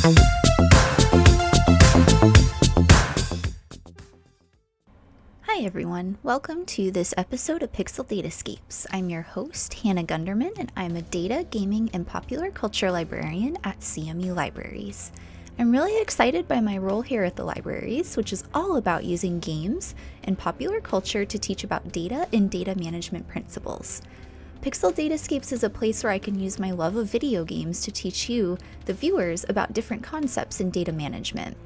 Hi everyone, welcome to this episode of Pixel Datascapes. I'm your host, Hannah Gunderman, and I'm a data, gaming, and popular culture librarian at CMU Libraries. I'm really excited by my role here at the libraries, which is all about using games and popular culture to teach about data and data management principles. Pixel Datascapes is a place where I can use my love of video games to teach you, the viewers, about different concepts in data management.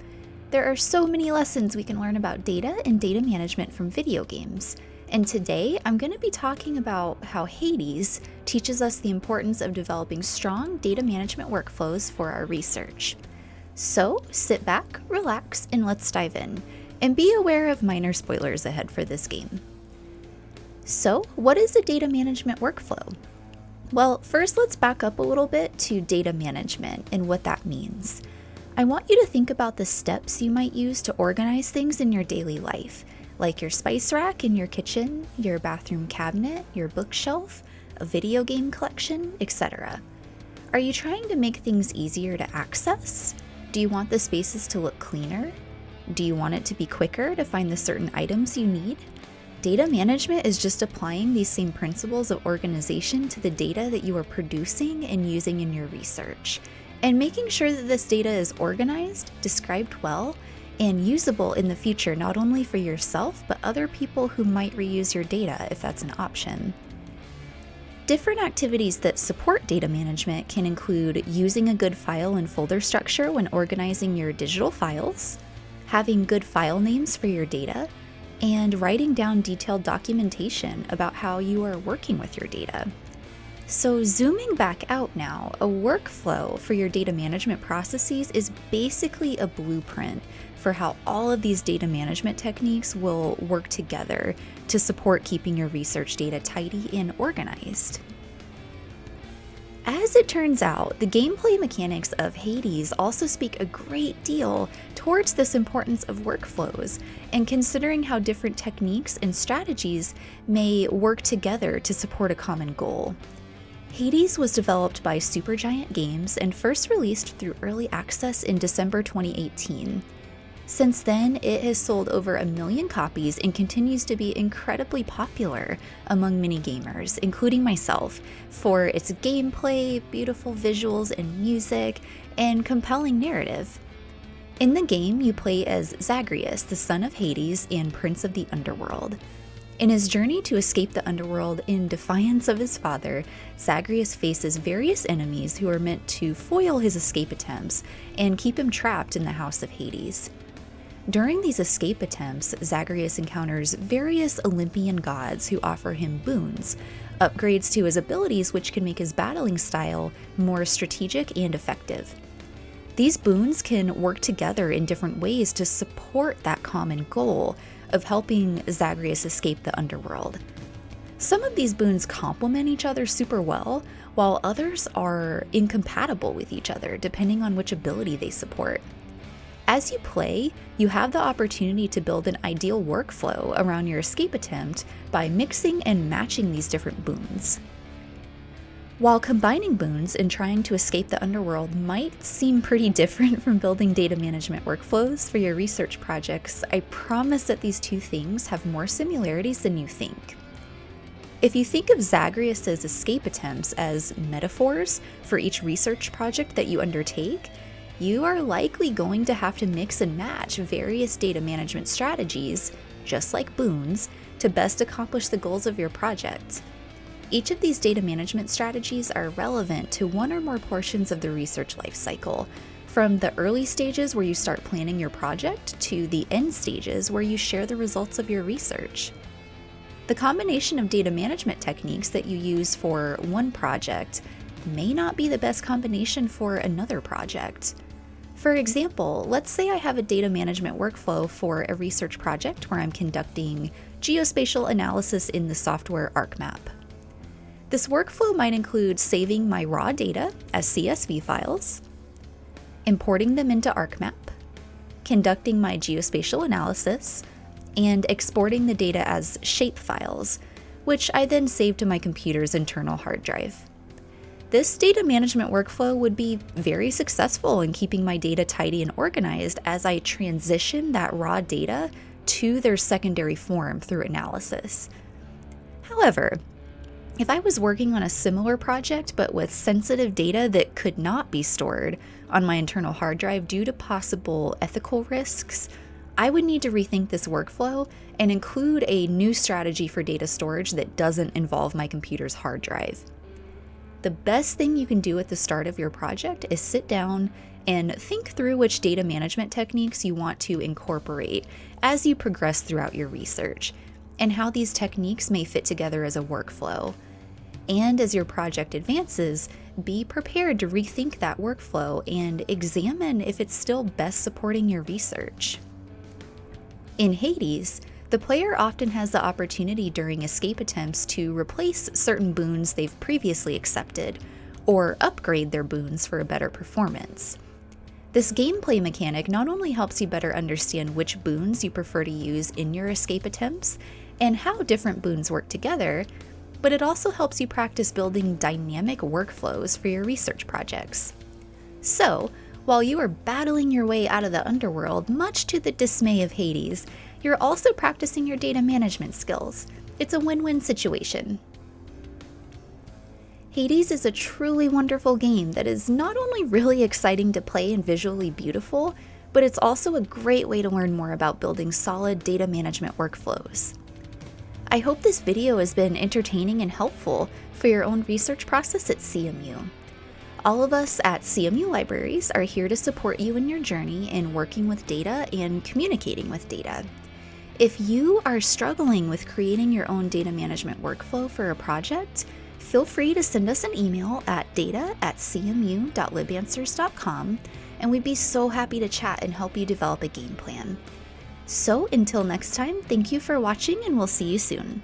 There are so many lessons we can learn about data and data management from video games. And today I'm going to be talking about how Hades teaches us the importance of developing strong data management workflows for our research. So sit back, relax, and let's dive in. And be aware of minor spoilers ahead for this game. So, what is a data management workflow? Well, first let's back up a little bit to data management and what that means. I want you to think about the steps you might use to organize things in your daily life, like your spice rack in your kitchen, your bathroom cabinet, your bookshelf, a video game collection, etc. Are you trying to make things easier to access? Do you want the spaces to look cleaner? Do you want it to be quicker to find the certain items you need? Data management is just applying these same principles of organization to the data that you are producing and using in your research and making sure that this data is organized, described well, and usable in the future not only for yourself, but other people who might reuse your data if that's an option. Different activities that support data management can include using a good file and folder structure when organizing your digital files, having good file names for your data, and writing down detailed documentation about how you are working with your data. So zooming back out now, a workflow for your data management processes is basically a blueprint for how all of these data management techniques will work together to support keeping your research data tidy and organized. As it turns out, the gameplay mechanics of Hades also speak a great deal towards this importance of workflows and considering how different techniques and strategies may work together to support a common goal. Hades was developed by Supergiant Games and first released through early access in December 2018. Since then, it has sold over a million copies and continues to be incredibly popular among many gamers, including myself, for its gameplay, beautiful visuals and music, and compelling narrative. In the game, you play as Zagreus, the son of Hades and prince of the underworld. In his journey to escape the underworld in defiance of his father, Zagreus faces various enemies who are meant to foil his escape attempts and keep him trapped in the House of Hades. During these escape attempts, Zagreus encounters various Olympian gods who offer him boons, upgrades to his abilities which can make his battling style more strategic and effective. These boons can work together in different ways to support that common goal of helping Zagreus escape the underworld. Some of these boons complement each other super well, while others are incompatible with each other depending on which ability they support. As you play, you have the opportunity to build an ideal workflow around your escape attempt by mixing and matching these different boons. While combining boons and trying to escape the underworld might seem pretty different from building data management workflows for your research projects, I promise that these two things have more similarities than you think. If you think of Zagreus's escape attempts as metaphors for each research project that you undertake, you are likely going to have to mix and match various data management strategies, just like boons, to best accomplish the goals of your project. Each of these data management strategies are relevant to one or more portions of the research lifecycle, from the early stages where you start planning your project to the end stages where you share the results of your research. The combination of data management techniques that you use for one project may not be the best combination for another project. For example, let's say I have a data management workflow for a research project where I'm conducting geospatial analysis in the software ArcMap. This workflow might include saving my raw data as CSV files, importing them into ArcMap, conducting my geospatial analysis, and exporting the data as shape files, which I then save to my computer's internal hard drive. This data management workflow would be very successful in keeping my data tidy and organized as I transition that raw data to their secondary form through analysis. However, if I was working on a similar project but with sensitive data that could not be stored on my internal hard drive due to possible ethical risks, I would need to rethink this workflow and include a new strategy for data storage that doesn't involve my computer's hard drive. The best thing you can do at the start of your project is sit down and think through which data management techniques you want to incorporate as you progress throughout your research, and how these techniques may fit together as a workflow. And as your project advances, be prepared to rethink that workflow and examine if it's still best supporting your research. In Hades, the player often has the opportunity during escape attempts to replace certain boons they've previously accepted, or upgrade their boons for a better performance. This gameplay mechanic not only helps you better understand which boons you prefer to use in your escape attempts and how different boons work together, but it also helps you practice building dynamic workflows for your research projects. So, while you are battling your way out of the underworld, much to the dismay of Hades, you're also practicing your data management skills. It's a win win situation. Hades is a truly wonderful game that is not only really exciting to play and visually beautiful, but it's also a great way to learn more about building solid data management workflows. I hope this video has been entertaining and helpful for your own research process at CMU. All of us at CMU Libraries are here to support you in your journey in working with data and communicating with data. If you are struggling with creating your own data management workflow for a project, feel free to send us an email at data at cmu.libanswers.com and we'd be so happy to chat and help you develop a game plan. So until next time, thank you for watching and we'll see you soon.